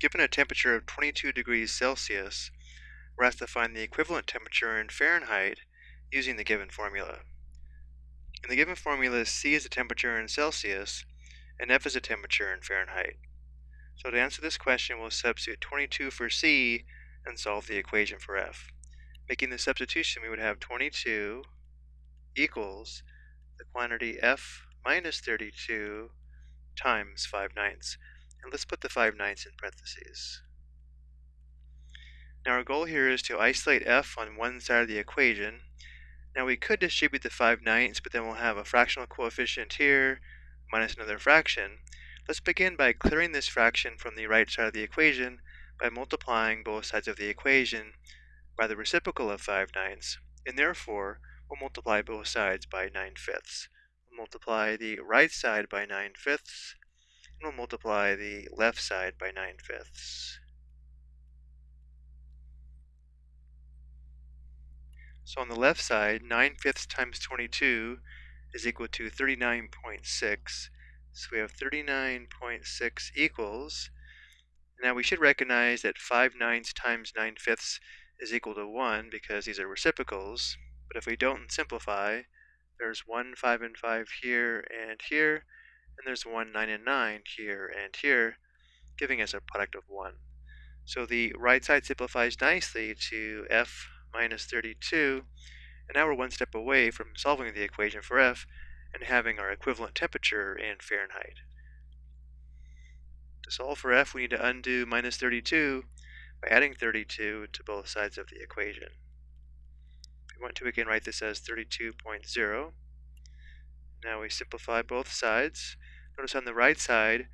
Given a temperature of 22 degrees Celsius, we're asked to find the equivalent temperature in Fahrenheit using the given formula. In the given formula, C is the temperature in Celsius and F is the temperature in Fahrenheit. So to answer this question, we'll substitute 22 for C and solve the equation for F. Making the substitution, we would have 22 equals the quantity F minus 32 times 5 ninths. And let's put the 5 ninths in parentheses. Now our goal here is to isolate f on one side of the equation. Now we could distribute the 5 ninths, but then we'll have a fractional coefficient here minus another fraction. Let's begin by clearing this fraction from the right side of the equation by multiplying both sides of the equation by the reciprocal of 5 ninths, and therefore we'll multiply both sides by 9 fifths. We'll multiply the right side by 9 fifths, we'll multiply the left side by 9 fifths. So on the left side, 9 fifths times 22 is equal to 39.6. So we have 39.6 equals, now we should recognize that 5 ninths times 9 fifths is equal to 1 because these are reciprocals. But if we don't simplify, there's 1 5 and 5 here and here, and there's 1 9 and 9 here and here, giving us a product of 1. So the right side simplifies nicely to f minus 32, and now we're one step away from solving the equation for f and having our equivalent temperature in Fahrenheit. To solve for f, we need to undo minus 32 by adding 32 to both sides of the equation. If we want to, we can write this as 32.0. Now we simplify both sides. Notice on the right side,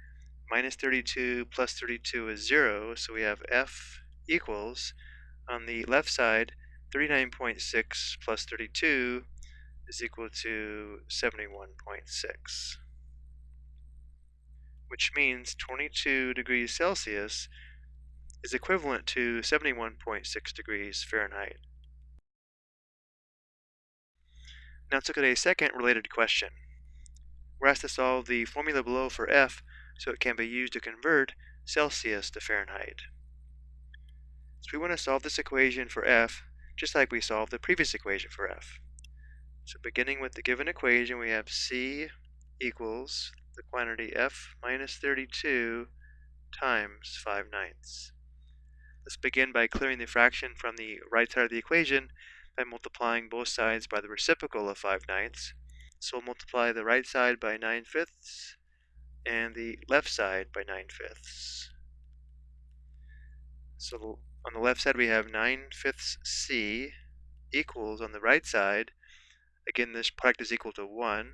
minus 32 plus 32 is 0, so we have f equals, on the left side, 39.6 plus 32 is equal to 71.6, which means 22 degrees Celsius is equivalent to 71.6 degrees Fahrenheit. Now let's look at a second related question. We're asked to solve the formula below for F so it can be used to convert Celsius to Fahrenheit. So we want to solve this equation for F just like we solved the previous equation for f. So beginning with the given equation, we have c equals the quantity f minus 32 times 5 ninths. Let's begin by clearing the fraction from the right side of the equation by multiplying both sides by the reciprocal of 5 ninths. So we'll multiply the right side by 9 fifths and the left side by 9 fifths. So on the left side we have 9 fifths c equals on the right side, again this product is equal to 1.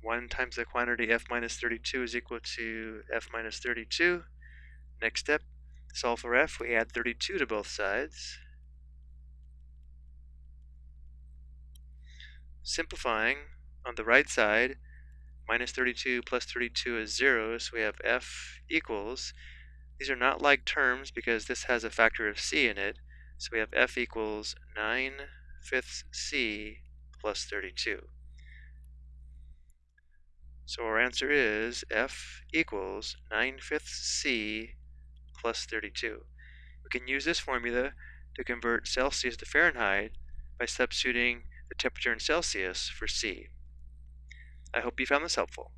1 times the quantity f minus 32 is equal to f minus 32. Next step, solve for f, we add 32 to both sides. Simplifying, on the right side, minus 32 plus 32 is 0, so we have f equals these are not like terms because this has a factor of c in it. So we have f equals 9 fifths c plus 32. So our answer is f equals 9 fifths c plus 32. We can use this formula to convert Celsius to Fahrenheit by substituting the temperature in Celsius for C. I hope you found this helpful.